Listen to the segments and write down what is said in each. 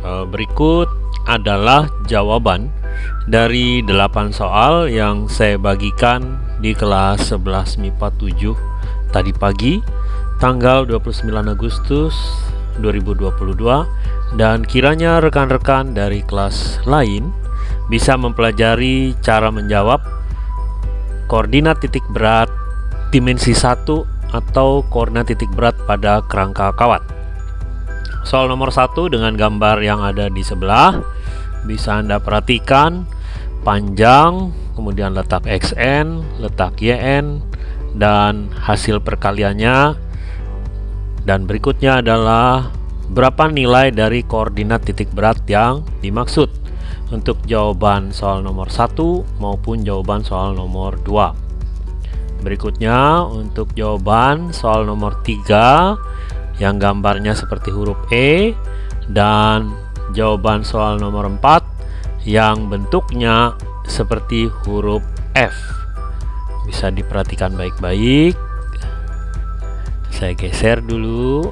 Eh, berikut adalah jawaban dari 8 soal yang saya bagikan di kelas 11 MIPA 7 tadi pagi tanggal 29 Agustus 2022 dan kiranya rekan-rekan dari kelas lain bisa mempelajari cara menjawab koordinat titik berat dimensi 1 atau koordinat titik berat pada kerangka kawat Soal nomor satu dengan gambar yang ada di sebelah bisa Anda perhatikan panjang, kemudian letak XN, letak YN, dan hasil perkaliannya. Dan berikutnya adalah berapa nilai dari koordinat titik berat yang dimaksud untuk jawaban soal nomor satu maupun jawaban soal nomor 2. Berikutnya untuk jawaban soal nomor 3 yang gambarnya seperti huruf E dan jawaban soal nomor 4 yang bentuknya seperti huruf F. Bisa diperhatikan baik-baik. Saya geser dulu.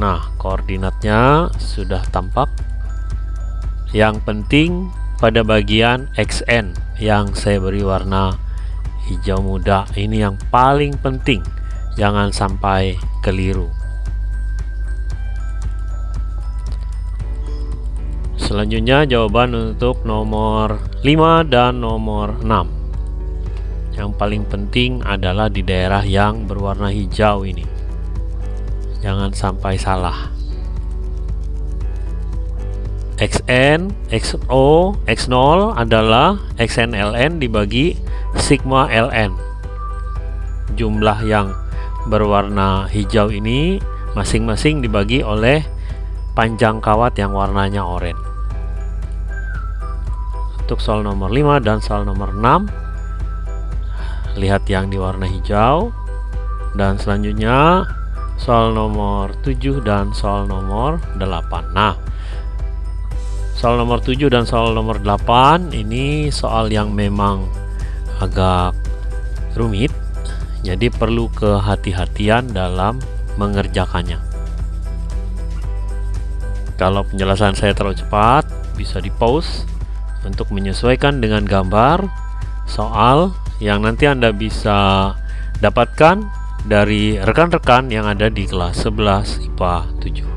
Nah koordinatnya sudah tampak. Yang penting pada bagian XN yang saya beri warna hijau muda. Ini yang paling penting jangan sampai keliru. Selanjutnya jawaban untuk nomor 5 dan nomor 6 yang paling penting adalah di daerah yang berwarna hijau ini. Jangan sampai salah xn, xo, x0 adalah xnln dibagi sigma ln. Jumlah yang berwarna hijau ini masing-masing dibagi oleh panjang kawat yang warnanya oranye. Untuk soal nomor 5 dan soal nomor 6 lihat yang di warna hijau dan selanjutnya soal nomor 7 dan soal nomor 8. Nah, soal nomor 7 dan soal nomor 8 ini soal yang memang agak rumit. Jadi perlu kehati-hatian dalam mengerjakannya. Kalau penjelasan saya terlalu cepat bisa di pause untuk menyesuaikan dengan gambar soal yang nanti Anda bisa dapatkan dari rekan-rekan yang ada di kelas 11 IPA 7